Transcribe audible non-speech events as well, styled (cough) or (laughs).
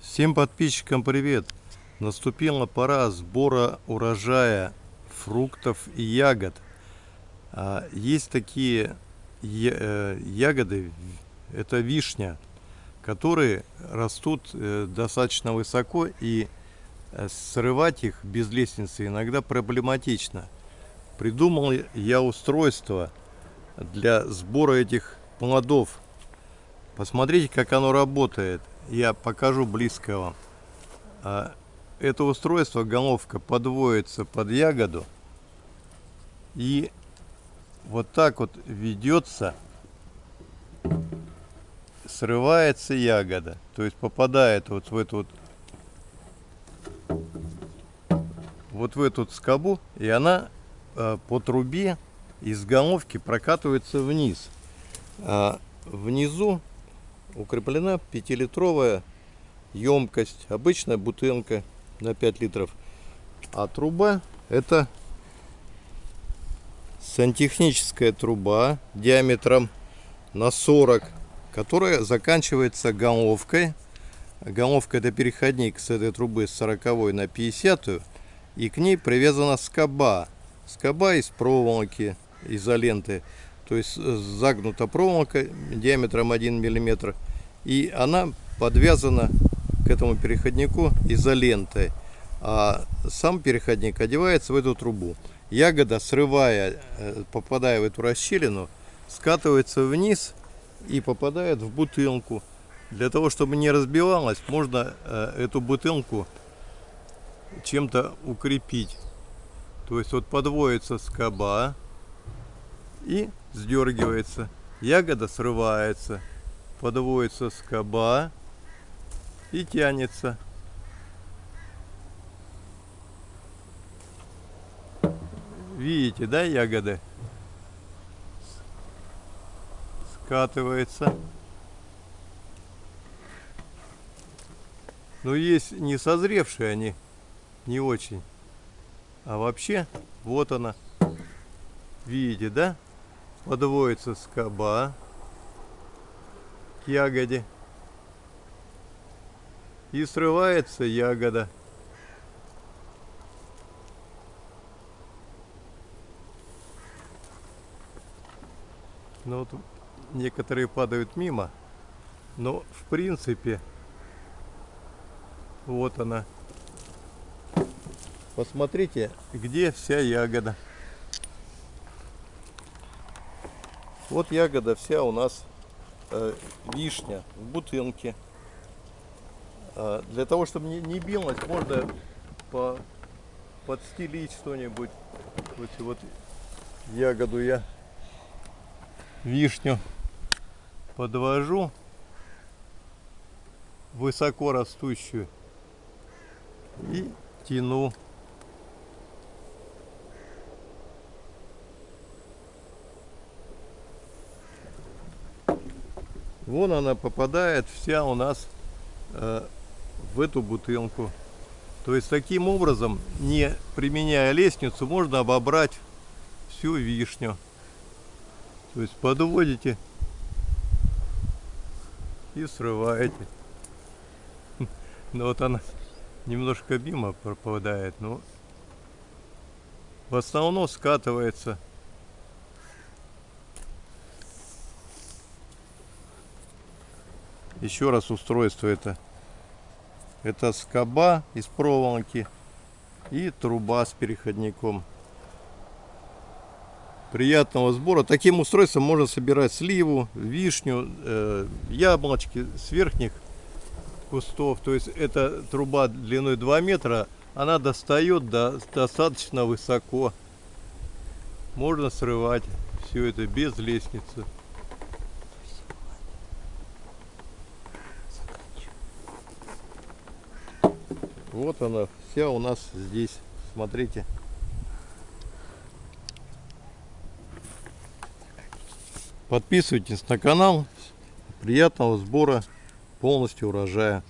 Всем подписчикам привет! Наступила пора сбора урожая фруктов и ягод. А, есть такие э, ягоды, это вишня, которые растут э, достаточно высоко и э, срывать их без лестницы иногда проблематично. Придумал я устройство для сбора этих плодов. Посмотрите, как оно работает я покажу близко вам. А, это устройство, головка подводится под ягоду и вот так вот ведется, срывается ягода, то есть попадает вот в эту вот, вот в эту скобу, и она э, по трубе из головки прокатывается вниз. А внизу укреплена 5-литровая емкость, обычная бутылка на 5 литров. А труба это сантехническая труба диаметром на 40, которая заканчивается головкой. Головка это переходник с этой трубы с 40 на 50 и к ней привязана скоба. Скоба из проволоки, изоленты то есть э, загнута проволока диаметром 1 мм, и она подвязана к этому переходнику изолентой, а сам переходник одевается в эту трубу. Ягода, срывая, э, попадая в эту расщелину, скатывается вниз и попадает в бутылку. Для того, чтобы не разбивалась, можно э, эту бутылку чем-то укрепить. То есть вот подводится скоба и сдергивается, ягода срывается, подводится скоба и тянется. Видите, да, ягоды? Скатывается. Но есть не созревшие они, не очень. А вообще, вот она. Видите, да? Подводится скоба к ягоде и срывается ягода. Ну вот некоторые падают мимо, но в принципе вот она. Посмотрите, где вся ягода. Вот ягода вся у нас э, вишня в бутылке. А для того, чтобы не, не билось, можно по, подстелить что-нибудь. Вот, вот ягоду я вишню подвожу высоко растущую и тяну Вон она попадает вся у нас э, в эту бутылку. То есть таким образом, не применяя лестницу, можно обобрать всю вишню. То есть подводите и срываете. (laughs) Ну вот она немножко мимо попадает, но в основном скатывается Еще раз устройство это. Это скоба из проволоки и труба с переходником. Приятного сбора. Таким устройством можно собирать сливу, вишню, э, яблочки с верхних кустов. То есть эта труба длиной 2 метра, она достает до, достаточно высоко. Можно срывать все это без лестницы. Вот она вся у нас здесь. Смотрите. Подписывайтесь на канал. Приятного сбора полностью урожая.